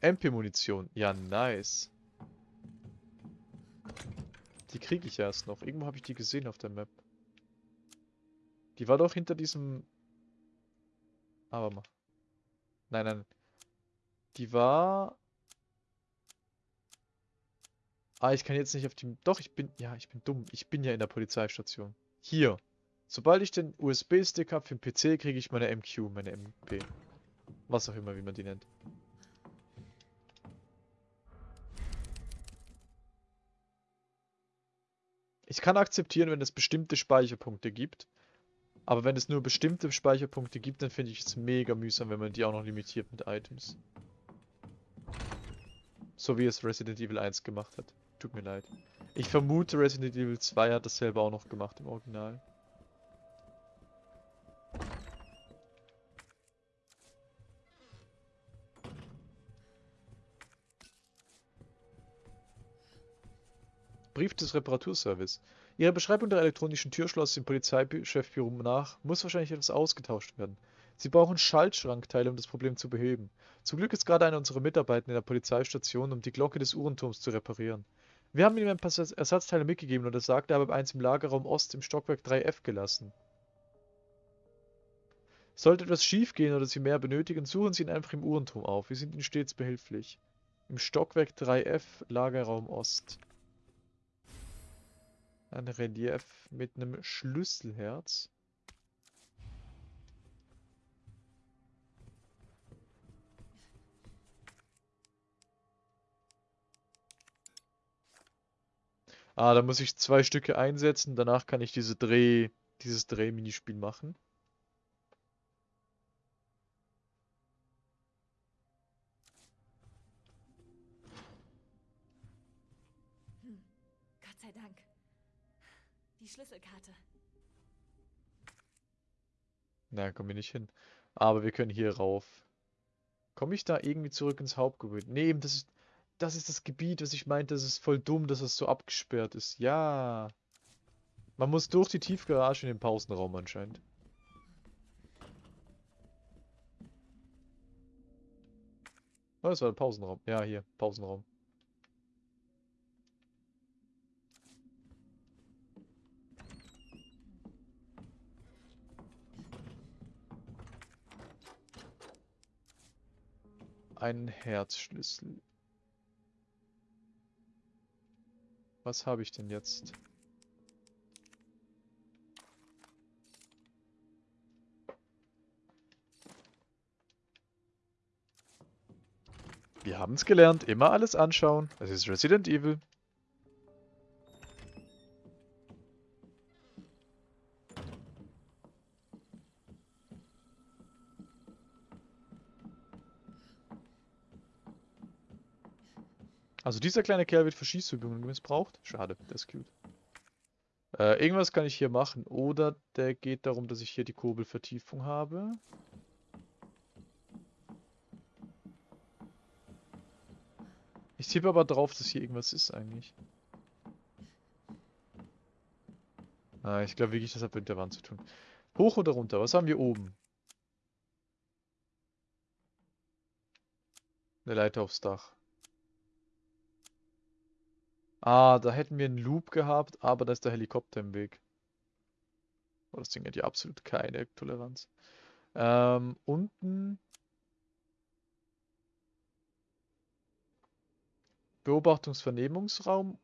MP-Munition. Ja, nice. Die kriege ich erst noch. Irgendwo habe ich die gesehen auf der Map. Die war doch hinter diesem... Aber mal. Nein, nein. Die war... Ah, ich kann jetzt nicht auf die... Doch, ich bin... Ja, ich bin dumm. Ich bin ja in der Polizeistation. Hier. Sobald ich den USB-Stick habe für den PC, kriege ich meine MQ, meine MP. Was auch immer, wie man die nennt. Ich kann akzeptieren, wenn es bestimmte Speicherpunkte gibt. Aber wenn es nur bestimmte Speicherpunkte gibt, dann finde ich es mega mühsam, wenn man die auch noch limitiert mit Items. So wie es Resident Evil 1 gemacht hat. Tut mir leid. Ich vermute, Resident Evil 2 hat das selber auch noch gemacht im Original. Brief des Reparaturservice. Ihrer Beschreibung der elektronischen Türschloss im Polizeichefbüro nach muss wahrscheinlich etwas ausgetauscht werden. Sie brauchen Schaltschrankteile, um das Problem zu beheben. Zum Glück ist gerade einer unserer Mitarbeiter in der Polizeistation, um die Glocke des Uhrenturms zu reparieren. Wir haben ihm ein paar Ersatzteile mitgegeben und er sagt, er habe eins im Lagerraum Ost im Stockwerk 3F gelassen. Sollte etwas schiefgehen oder Sie mehr benötigen, suchen Sie ihn einfach im Uhrenturm auf. Wir sind Ihnen stets behilflich. Im Stockwerk 3F, Lagerraum Ost. Ein Relief mit einem Schlüsselherz. Ah, da muss ich zwei Stücke einsetzen. Danach kann ich diese Dreh, dieses Dreh-Minispiel machen. Hm, Gott sei Dank. Die Schlüsselkarte. Na, kommen wir nicht hin. Aber wir können hier rauf. Komme ich da irgendwie zurück ins Hauptgebäude? Nee, das ist, das ist das Gebiet, was ich meinte. Das ist voll dumm, dass es so abgesperrt ist. Ja. Man muss durch die Tiefgarage in den Pausenraum anscheinend. Oh, das war der Pausenraum. Ja, hier, Pausenraum. Ein Herzschlüssel. Was habe ich denn jetzt? Wir haben es gelernt, immer alles anschauen. Das ist Resident Evil. Also dieser kleine Kerl wird für Schießübungen missbraucht. Schade, der ist cute. Äh, irgendwas kann ich hier machen. Oder der geht darum, dass ich hier die Kurbelvertiefung habe. Ich tippe aber drauf, dass hier irgendwas ist eigentlich. Ah, ich glaube wirklich, das hat mit der Wand zu tun. Hoch oder runter? Was haben wir oben? Eine Leiter aufs Dach. Ah, da hätten wir einen Loop gehabt, aber da ist der Helikopter im Weg. Oh, das Ding hat ja absolut keine Toleranz. Ähm, unten... Beobachtungsvernehmungsraum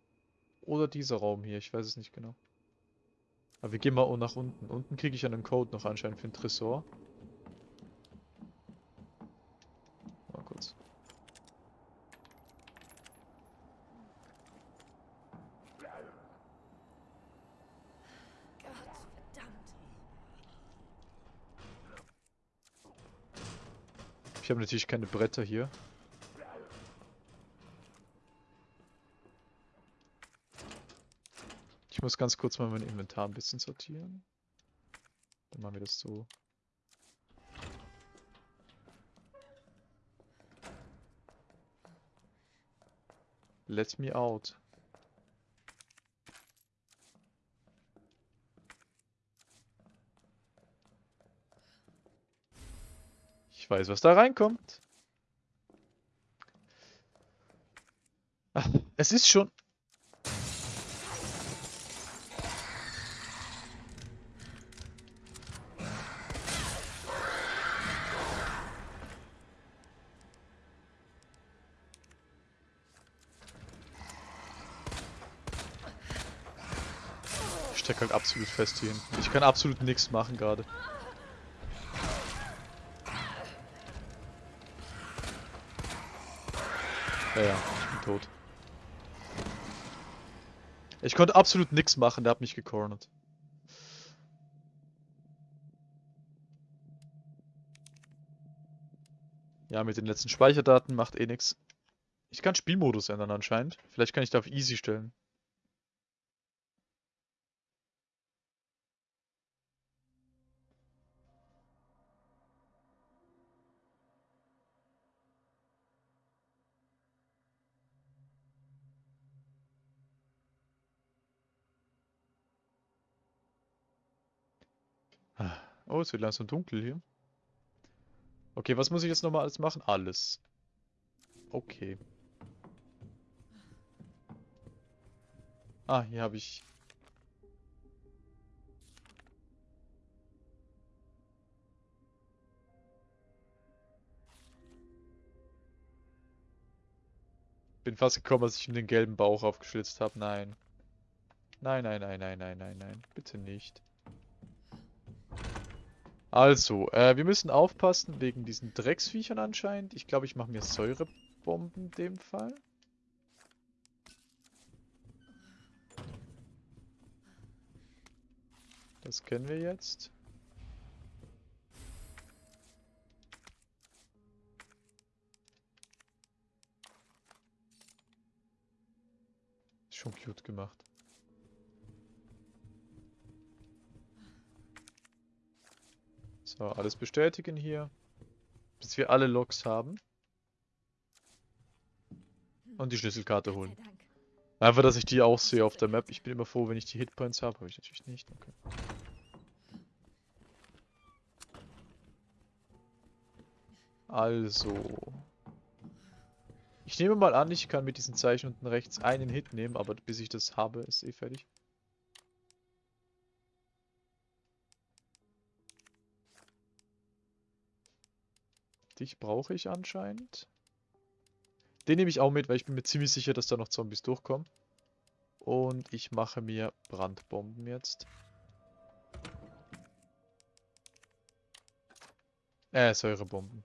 oder dieser Raum hier, ich weiß es nicht genau. Aber wir gehen mal nach unten. Unten kriege ich einen Code noch anscheinend für den Tresor. Mal kurz. Ich habe natürlich keine Bretter hier. Ich muss ganz kurz mal mein Inventar ein bisschen sortieren. Dann machen wir das so. Let me out. Ich weiß, was da reinkommt. Ach, es ist schon... Ich stecke halt absolut fest hier hinten. Ich kann absolut nichts machen gerade. Ja, ja, ich bin tot. Ich konnte absolut nichts machen, der hat mich gecornert. Ja, mit den letzten Speicherdaten macht eh nichts. Ich kann Spielmodus ändern anscheinend. Vielleicht kann ich da auf Easy stellen. Oh, es wird langsam dunkel hier. Okay, was muss ich jetzt nochmal alles machen? Alles. Okay. Ah, hier habe ich... Bin fast gekommen, als ich ihm den gelben Bauch aufgeschlitzt habe. Nein. Nein, nein, nein, nein, nein, nein, nein. Bitte nicht. Also, äh, wir müssen aufpassen wegen diesen Drecksviechern anscheinend. Ich glaube, ich mache mir Säurebomben in dem Fall. Das kennen wir jetzt. Schon cute gemacht. So, alles bestätigen hier. Bis wir alle Logs haben. Und die Schlüsselkarte holen. Einfach, dass ich die auch sehe auf der Map. Ich bin immer froh, wenn ich die Hitpoints habe. Habe ich natürlich nicht. Okay. Also. Ich nehme mal an, ich kann mit diesen Zeichen unten rechts einen Hit nehmen, aber bis ich das habe, ist eh fertig. Dich brauche ich anscheinend. Den nehme ich auch mit, weil ich bin mir ziemlich sicher, dass da noch Zombies durchkommen. Und ich mache mir Brandbomben jetzt. Äh, Säurebomben.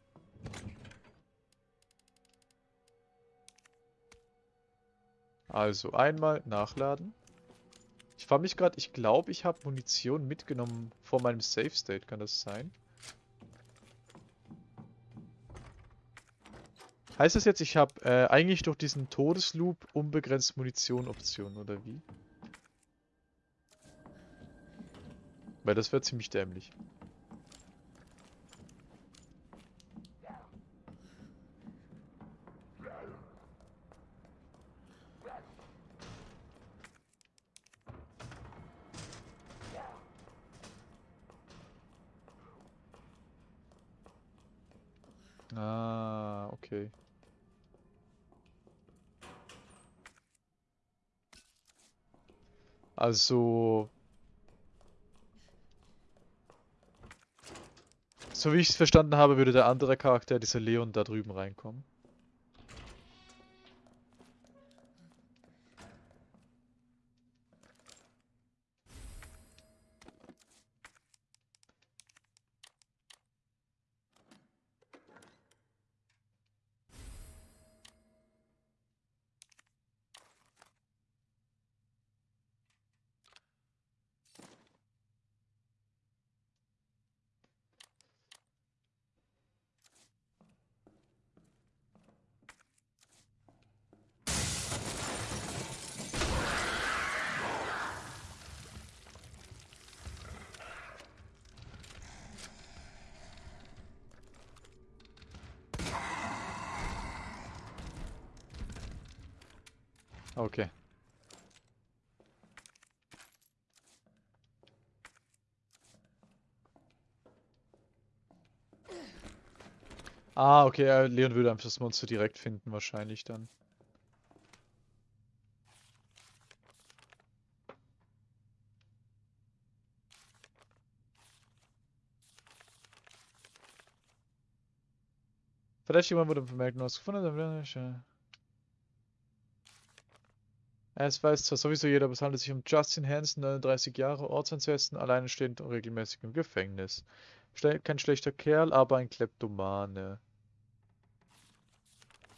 Also einmal nachladen. Ich frage mich gerade, ich glaube, ich habe Munition mitgenommen vor meinem Safe State. Kann das sein? Heißt das jetzt, ich habe äh, eigentlich durch diesen Todesloop unbegrenzt Munition-Optionen, oder wie? Weil das wäre ziemlich dämlich. Ah, okay. Also... So wie ich es verstanden habe, würde der andere Charakter, dieser Leon, da drüben reinkommen. Okay. Ah, okay, Leon würde einfach das Monster direkt finden, wahrscheinlich dann. Vielleicht jemand wurde vermerkt, du hast gefunden, dann es weiß zwar sowieso jeder, aber es handelt sich um Justin Hansen, 39 Jahre, Ortsansätzen, alleinstehend und regelmäßig im Gefängnis. Schle kein schlechter Kerl, aber ein Kleptomane.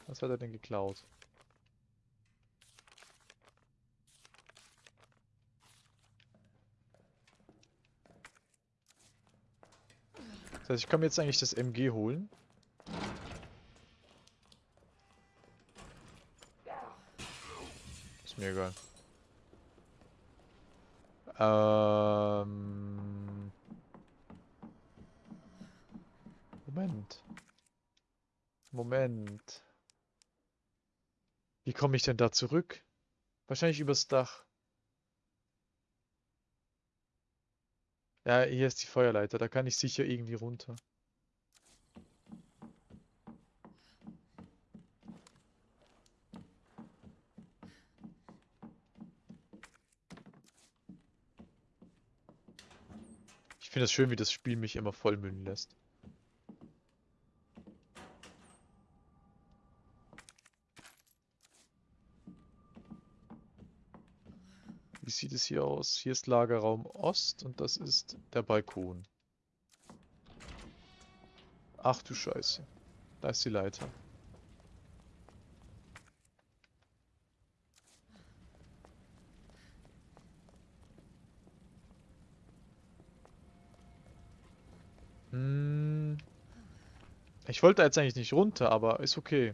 Was hat er denn geklaut? Das heißt, ich kann mir jetzt eigentlich das MG holen. Mir egal. Ähm... Moment. Moment. Wie komme ich denn da zurück? Wahrscheinlich übers Dach. Ja, hier ist die Feuerleiter, da kann ich sicher irgendwie runter. Finde es schön, wie das Spiel mich immer vollmüllen lässt. Wie sieht es hier aus? Hier ist Lagerraum Ost und das ist der Balkon. Ach du Scheiße. Da ist die Leiter. Ich wollte jetzt eigentlich nicht runter, aber ist okay.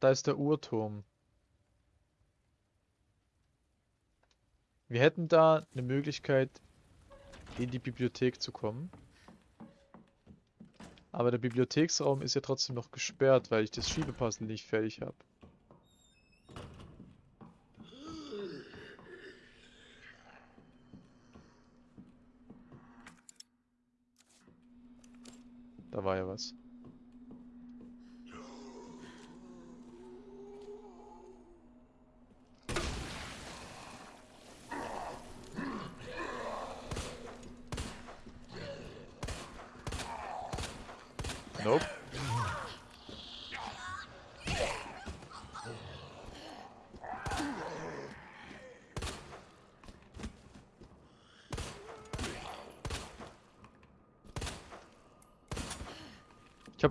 Da ist der Uhrturm. Wir hätten da eine Möglichkeit, in die Bibliothek zu kommen. Aber der Bibliotheksraum ist ja trotzdem noch gesperrt, weil ich das Schiebepuzzle nicht fertig habe. Da war ja was.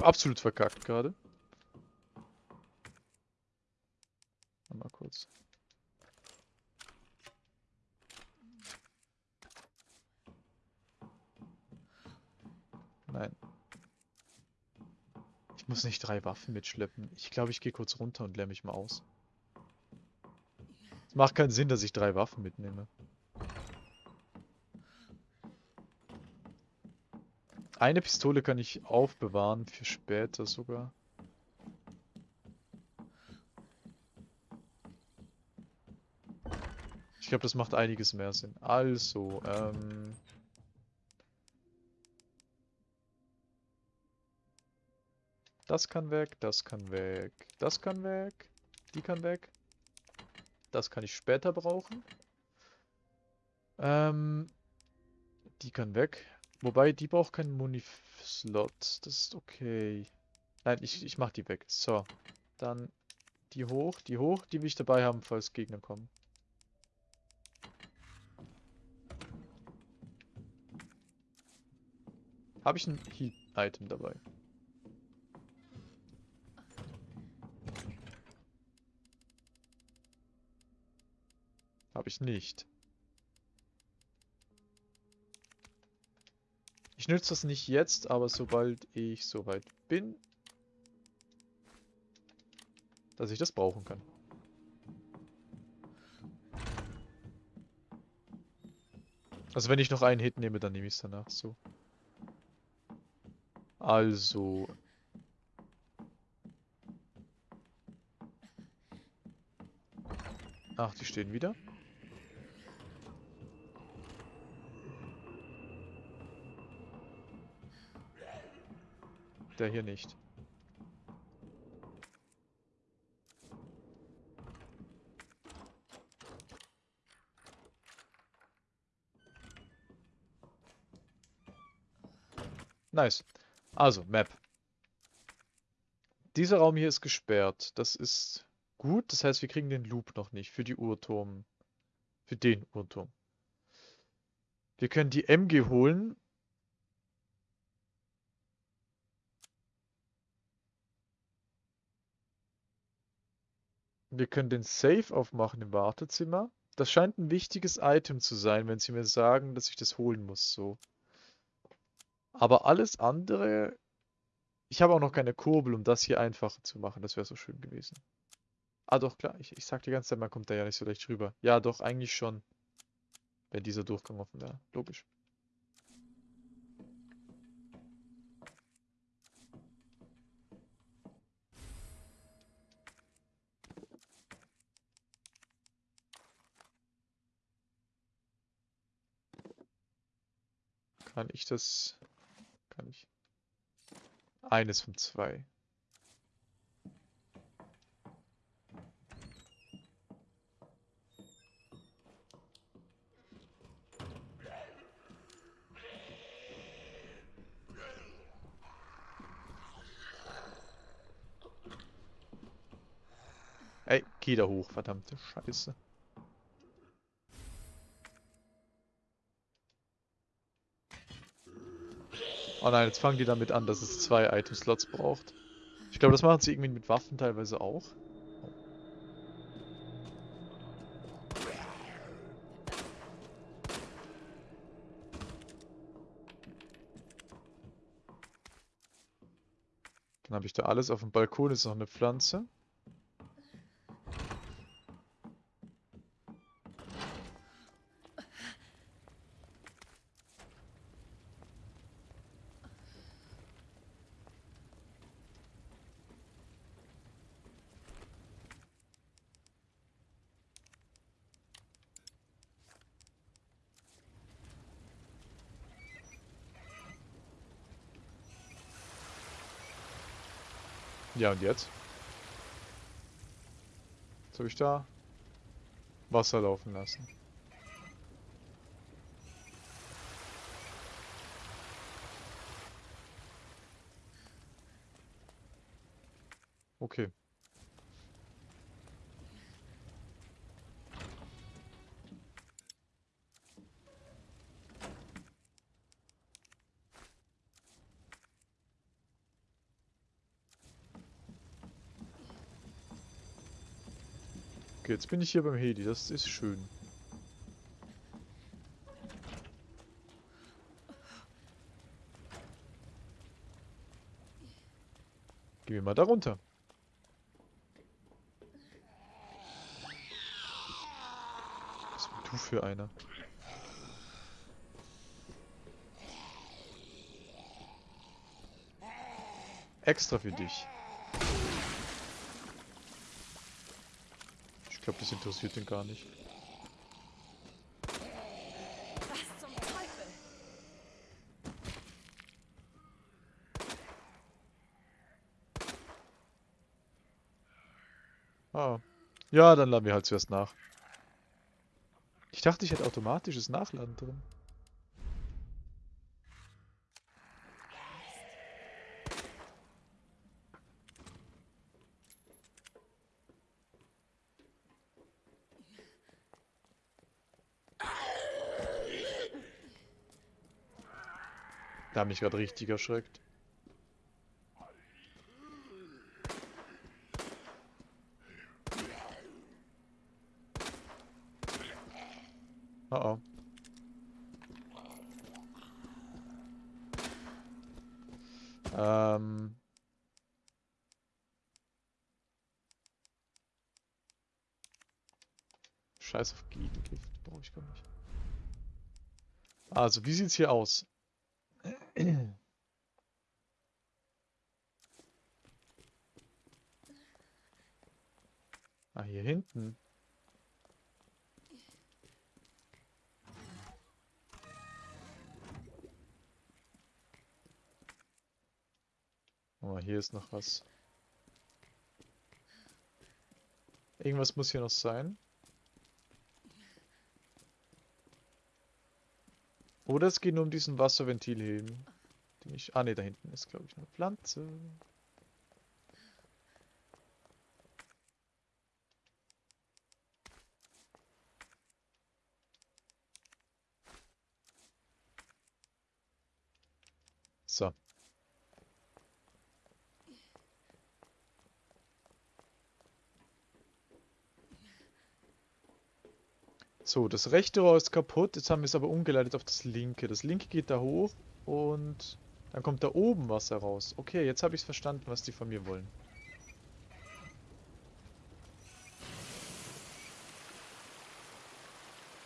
Habe absolut verkackt gerade. Mal kurz. Nein. Ich muss nicht drei Waffen mitschleppen. Ich glaube, ich gehe kurz runter und leer mich mal aus. Es macht keinen Sinn, dass ich drei Waffen mitnehme. Eine Pistole kann ich aufbewahren für später sogar. Ich glaube, das macht einiges mehr Sinn. Also, ähm... Das kann weg, das kann weg, das kann weg, die kann weg. Das kann ich später brauchen. Ähm, die kann weg. Wobei, die braucht keinen Muni-Slot. Das ist okay. Nein, ich, ich mach die weg. So. Dann die hoch, die hoch, die will ich dabei haben, falls Gegner kommen. Habe ich ein Heat-Item dabei? Habe ich nicht. Ich nütze das nicht jetzt, aber sobald ich soweit bin, dass ich das brauchen kann. Also wenn ich noch einen Hit nehme, dann nehme ich es danach so. Also. Ach, die stehen wieder. Der hier nicht. Nice. Also, Map. Dieser Raum hier ist gesperrt. Das ist gut. Das heißt, wir kriegen den Loop noch nicht für die Uhrturm. Für den Uhrturm. Wir können die MG holen. Wir können den Safe aufmachen im Wartezimmer. Das scheint ein wichtiges Item zu sein, wenn sie mir sagen, dass ich das holen muss, so. Aber alles andere... Ich habe auch noch keine Kurbel, um das hier einfacher zu machen. Das wäre so schön gewesen. Ah doch, klar. Ich, ich sag die ganze Zeit, man kommt da ja nicht so leicht rüber. Ja, doch, eigentlich schon. Wenn dieser Durchgang offen wäre. Logisch. Kann ich das... Kann ich... Eines von zwei. Ey, geh da hoch, verdammte Scheiße. Oh nein, jetzt fangen die damit an, dass es zwei Item-Slots braucht. Ich glaube, das machen sie irgendwie mit Waffen teilweise auch. Dann habe ich da alles. Auf dem Balkon ist noch eine Pflanze. Ja, und jetzt? Jetzt habe ich da Wasser laufen lassen. Okay. Okay, jetzt bin ich hier beim Heli, das ist schön. Gehen wir mal da runter. Was bist du für einer? Extra für dich. Ich glaube, das interessiert ihn gar nicht. Ah. Ja, dann laden wir halt zuerst nach. Ich dachte, ich hätte automatisches Nachladen drin. Da mich gerade richtig erschreckt. Oh oh. Ähm. Scheiß auf Gegengift, brauche ich gar nicht. Also, wie sieht's hier aus? Ah, hier hinten. Oh, hier ist noch was. Irgendwas muss hier noch sein. Oder es geht nur um diesen Wasserventilheben. Die ich. Ah ne, da hinten ist, glaube ich, eine Pflanze. So. So, das rechte Rohr ist kaputt. Jetzt haben wir es aber umgeleitet auf das linke. Das linke geht da hoch und dann kommt da oben Wasser raus. Okay, jetzt habe ich es verstanden, was die von mir wollen.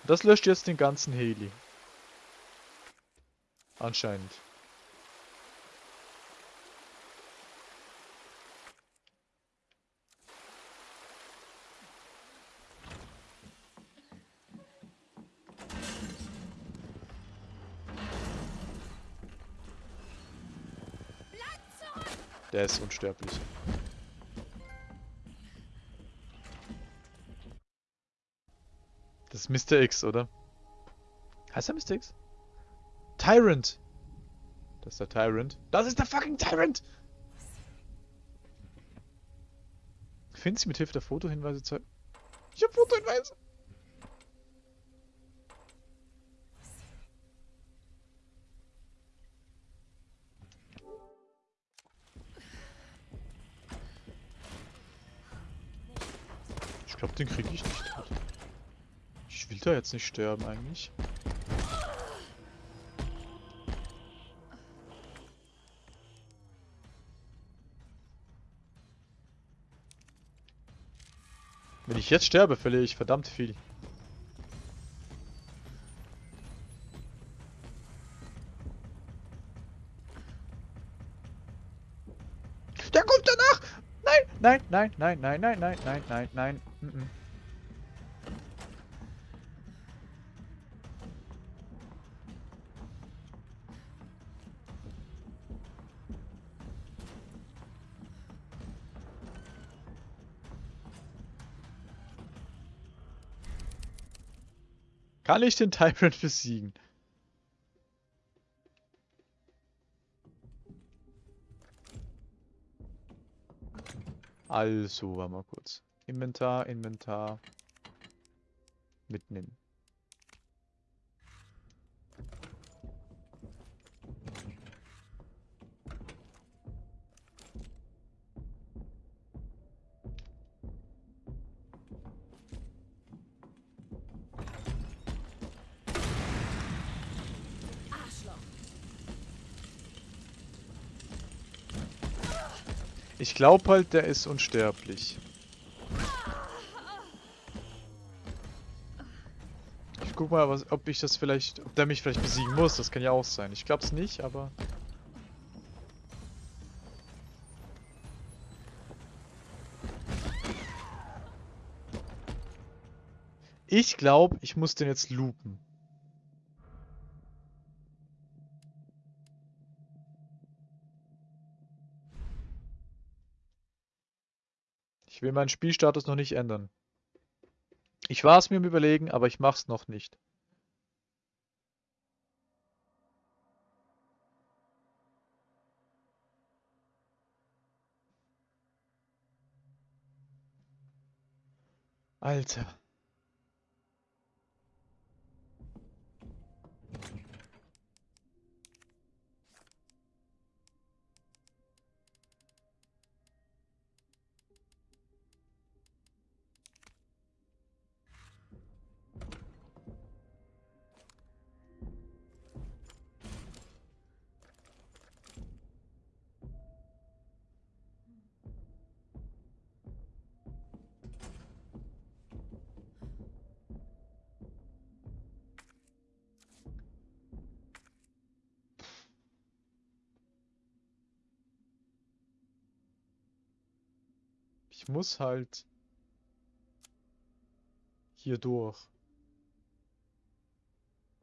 Das löscht jetzt den ganzen Heli. Anscheinend. Der ist unsterblich. Das ist Mr. X, oder? Heißt er Mr. X? Tyrant! Das ist der Tyrant. Das ist der fucking Tyrant! Finden Sie mit Hilfe der Fotohinweise zeigen? Ich hab Fotohinweise! Den kriege ich nicht tot. Ich will da jetzt nicht sterben eigentlich. Wenn ich jetzt sterbe, verliere ich verdammt viel. Der kommt danach! Nein, nein, nein, nein, nein, nein, nein, nein, nein, nein. Mm. Kann ich den Tyrant besiegen? Also, warte mal kurz. Inventar, Inventar. Mitnehmen. Ich glaube halt, der ist unsterblich. Ich guck mal, was, ob ich das vielleicht, ob der mich vielleicht besiegen muss. Das kann ja auch sein. Ich glaube es nicht, aber... Ich glaube, ich muss den jetzt loopen. Ich will meinen Spielstatus noch nicht ändern. Ich war es mir im Überlegen, aber ich mach's noch nicht. Alter. Ich muss halt hier durch.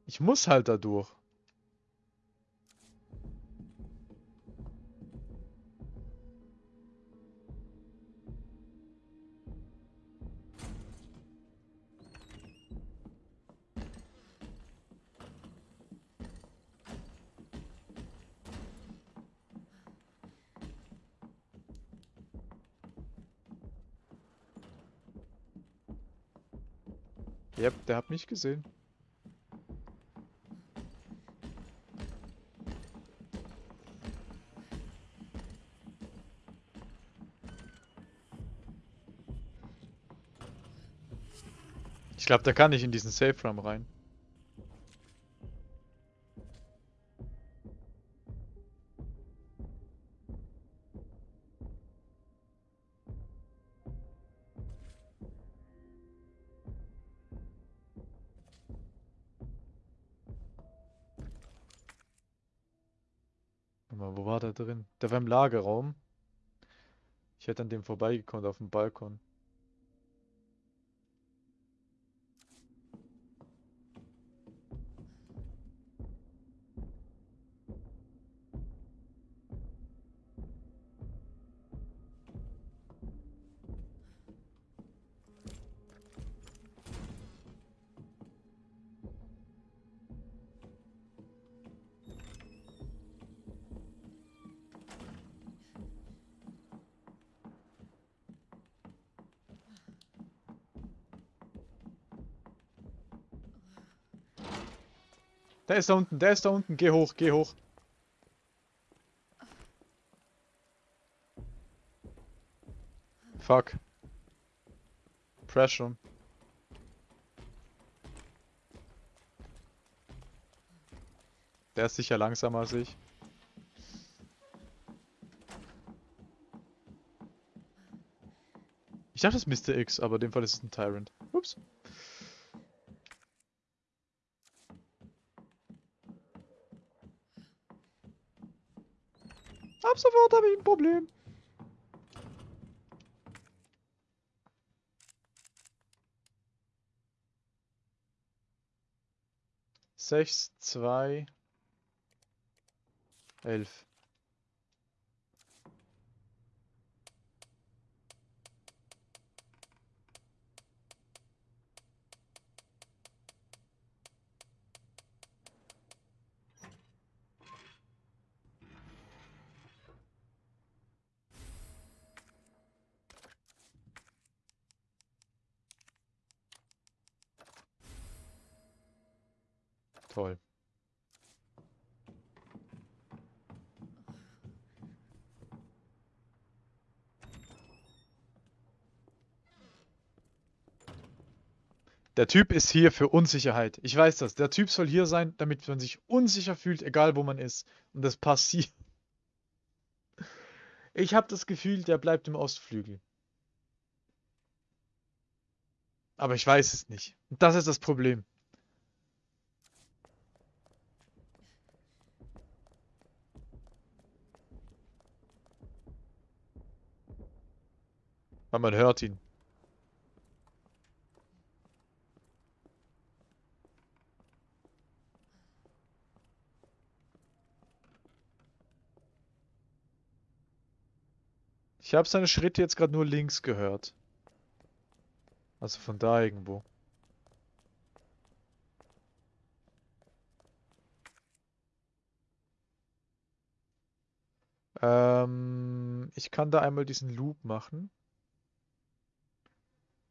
Ich muss halt da durch. Yep, der hat mich gesehen. Ich glaube, der kann nicht in diesen Safe Room rein. War im Lagerraum. Ich hätte an dem vorbeigekommen auf dem Balkon. Der ist da unten, der ist da unten. Geh hoch, geh hoch. Fuck. Pressure. Der ist sicher langsamer als ich. Ich dachte, es ist Mr. X, aber in dem Fall ist es ein Tyrant. Ups. Ab sofort habe ich ein Problem. Sechs, zwei, elf. Der Typ ist hier für Unsicherheit. Ich weiß das. Der Typ soll hier sein, damit man sich unsicher fühlt, egal wo man ist. Und das passiert. Ich habe das Gefühl, der bleibt im Ostflügel. Aber ich weiß es nicht. Das ist das Problem. Weil man hört ihn. Ich habe seine Schritte jetzt gerade nur links gehört. Also von da irgendwo. Ähm, ich kann da einmal diesen Loop machen.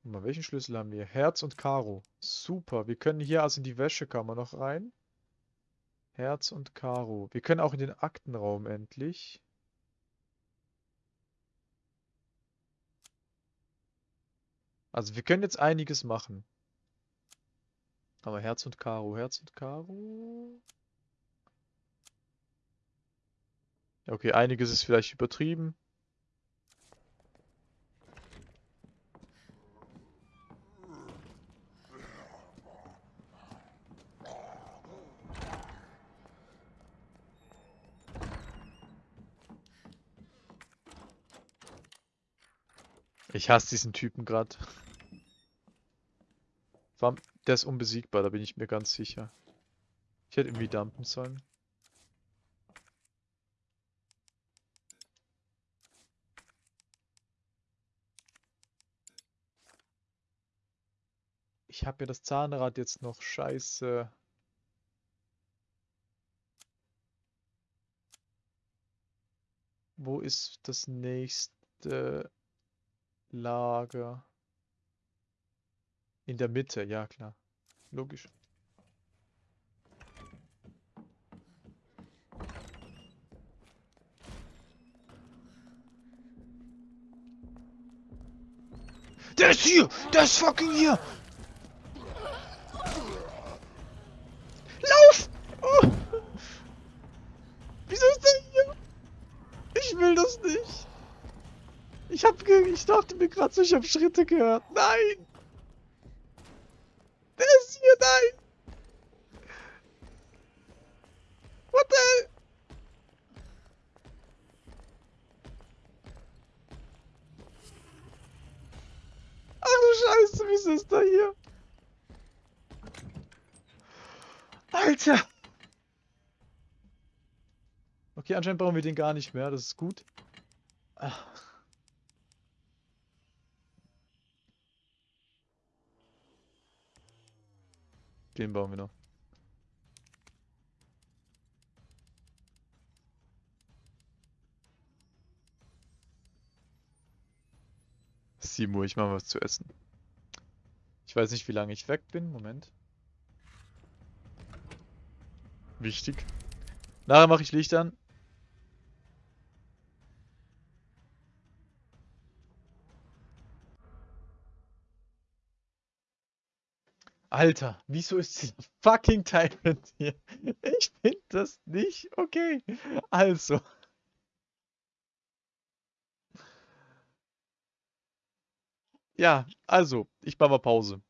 Mal, welchen Schlüssel haben wir? Herz und Karo. Super. Wir können hier also in die Wäschekammer noch rein. Herz und Karo. Wir können auch in den Aktenraum endlich. Also wir können jetzt einiges machen. Aber Herz und Karo, Herz und Karo. Okay, einiges ist vielleicht übertrieben. Ich hasse diesen Typen gerade. Der ist unbesiegbar, da bin ich mir ganz sicher. Ich hätte irgendwie dumpen sollen. Ich habe mir das Zahnrad jetzt noch scheiße. Wo ist das nächste Lager? In der Mitte, ja klar. logisch. Der ist hier! Der ist fucking hier! Lauf! Oh. Wieso ist der hier? Ich will das nicht. Ich hab ich dachte mir gerade so, ich hab Schritte gehört. Nein! Der ist hier, nein! What the hell? Ach du Scheiße, wieso ist der hier? Alter! Okay, anscheinend brauchen wir den gar nicht mehr, das ist gut. Ah. Den bauen wir noch. Uhr, ich mache was zu essen. Ich weiß nicht, wie lange ich weg bin. Moment. Wichtig. Nachher mache ich Licht an. Alter, wieso ist dieser fucking Tyrant hier? Ich finde das nicht okay. Also. Ja, also, ich mache mal Pause.